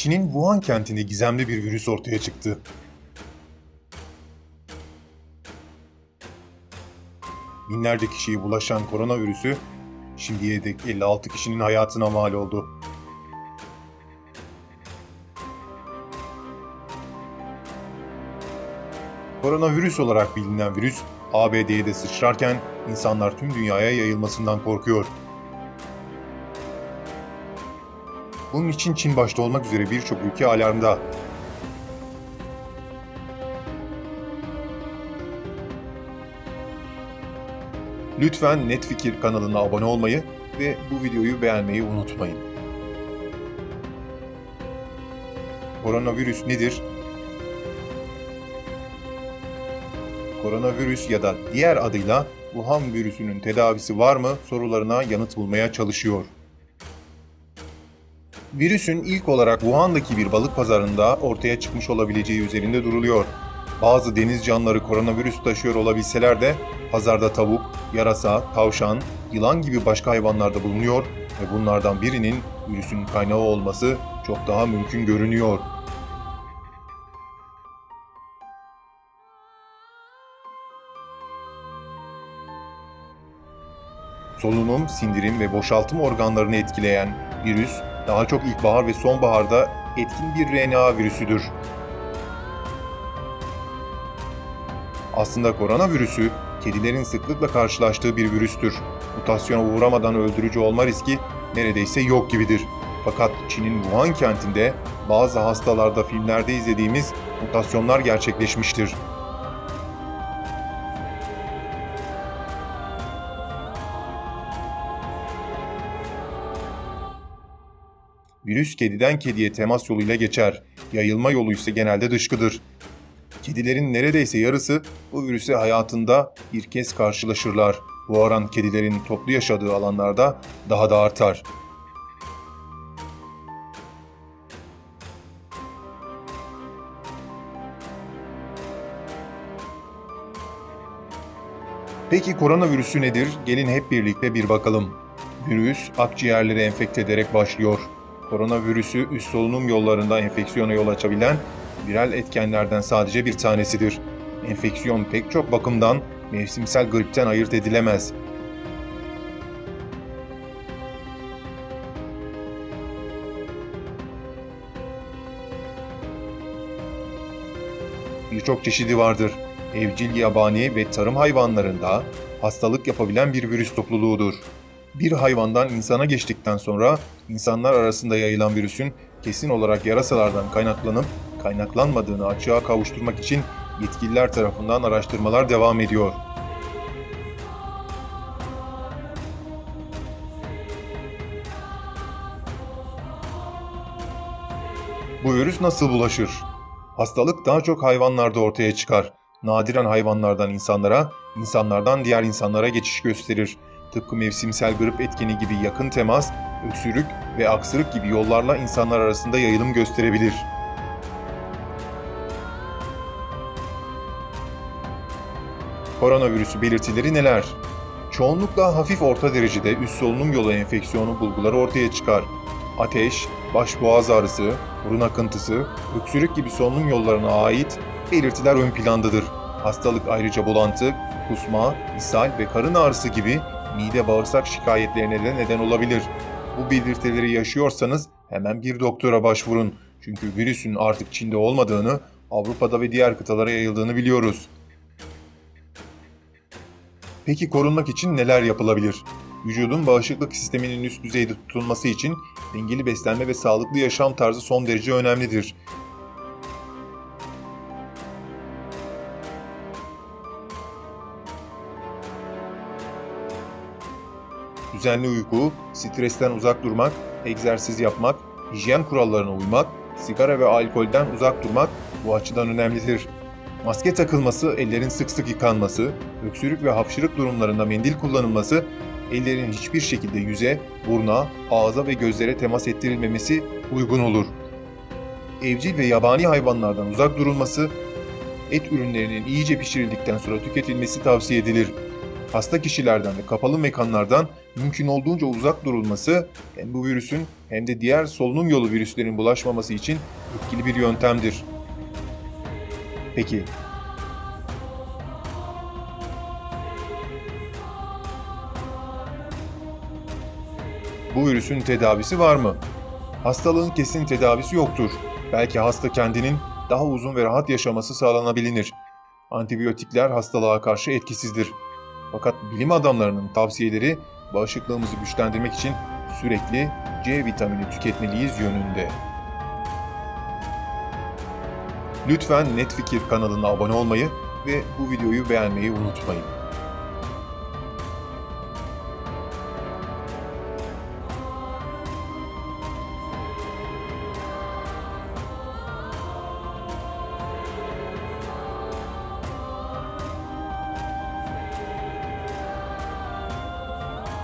Çin'in Wuhan kentinde gizemli bir virüs ortaya çıktı. Binlerce kişiye bulaşan koronavirüsü şimdiye dek 56 kişinin hayatına mal oldu. Koronavirüs olarak bilinen virüs ABD'ye de sıçrarken insanlar tüm dünyaya yayılmasından korkuyor. Bunun için Çin başta olmak üzere birçok ülke alarmda. Lütfen Netfikir kanalına abone olmayı ve bu videoyu beğenmeyi unutmayın. Koronavirüs nedir? Koronavirüs ya da diğer adıyla Wuhan virüsünün tedavisi var mı sorularına yanıt bulmaya çalışıyor. Virüsün ilk olarak Wuhan'daki bir balık pazarında ortaya çıkmış olabileceği üzerinde duruluyor. Bazı deniz canlıları koronavirüs taşıyor olabilseler de pazarda tavuk, yarasa, tavşan, yılan gibi başka hayvanlar da bulunuyor ve bunlardan birinin virüsün kaynağı olması çok daha mümkün görünüyor. Solunum, sindirim ve boşaltım organlarını etkileyen virüs daha çok ilkbahar ve sonbaharda etkin bir RNA virüsüdür. Aslında koronavirüsü kedilerin sıklıkla karşılaştığı bir virüstür. Mutasyona uğramadan öldürücü olma riski neredeyse yok gibidir. Fakat Çin'in Wuhan kentinde bazı hastalarda filmlerde izlediğimiz mutasyonlar gerçekleşmiştir. Virüs kediden kediye temas yoluyla geçer. Yayılma yolu ise genelde dışkıdır. Kedilerin neredeyse yarısı bu virüse hayatında bir kez karşılaşırlar. Bu oran kedilerin toplu yaşadığı alanlarda daha da artar. Peki koronavirüsü nedir? Gelin hep birlikte bir bakalım. Virüs akciğerleri enfekte ederek başlıyor. Koronavirüsü üst solunum yollarında enfeksiyona yol açabilen viral etkenlerden sadece bir tanesidir. Enfeksiyon pek çok bakımdan mevsimsel gripten ayırt edilemez. Birçok çeşidi vardır. Evcil, yabani ve tarım hayvanlarında hastalık yapabilen bir virüs topluluğudur. Bir hayvandan insana geçtikten sonra insanlar arasında yayılan virüsün kesin olarak yarasalardan kaynaklanıp kaynaklanmadığını açığa kavuşturmak için yetkililer tarafından araştırmalar devam ediyor. Bu virüs nasıl bulaşır? Hastalık daha çok hayvanlarda ortaya çıkar. Nadiren hayvanlardan insanlara, insanlardan diğer insanlara geçiş gösterir. Tıpkı mevsimsel grip etkeni gibi yakın temas, öksürük ve aksırık gibi yollarla insanlar arasında yayılım gösterebilir. Koronavirüsü belirtileri neler? Çoğunlukla hafif orta derecede üst solunum yolu enfeksiyonu bulguları ortaya çıkar. Ateş, baş boğaz ağrısı, burun akıntısı, öksürük gibi solunum yollarına ait belirtiler ön plandadır. Hastalık ayrıca bulantı, kusma, ishal ve karın ağrısı gibi mide bağırsak şikayetlerine de neden olabilir. Bu belirtileri yaşıyorsanız hemen bir doktora başvurun. Çünkü virüsün artık Çin'de olmadığını, Avrupa'da ve diğer kıtalara yayıldığını biliyoruz. Peki korunmak için neler yapılabilir? Vücudun bağışıklık sisteminin üst düzeyde tutulması için dengeli beslenme ve sağlıklı yaşam tarzı son derece önemlidir. Düzenli uyku, stresten uzak durmak, egzersiz yapmak, hijyen kurallarına uymak, sigara ve alkolden uzak durmak bu açıdan önemlidir. Maske takılması, ellerin sık sık yıkanması, öksürük ve hapşırık durumlarında mendil kullanılması, ellerin hiçbir şekilde yüze, burna, ağza ve gözlere temas ettirilmemesi uygun olur. Evcil ve yabani hayvanlardan uzak durulması, et ürünlerinin iyice pişirildikten sonra tüketilmesi tavsiye edilir. Hasta kişilerden ve kapalı mekanlardan mümkün olduğunca uzak durulması hem bu virüsün hem de diğer solunum yolu virüslerin bulaşmaması için etkili bir yöntemdir. Peki bu virüsün tedavisi var mı? Hastalığın kesin tedavisi yoktur. Belki hasta kendinin daha uzun ve rahat yaşaması sağlanabilir. Antibiyotikler hastalığa karşı etkisizdir. Fakat bilim adamlarının tavsiyeleri bağışıklığımızı güçlendirmek için sürekli C vitamini tüketmeliyiz yönünde. Lütfen Net Fikir kanalına abone olmayı ve bu videoyu beğenmeyi unutmayın.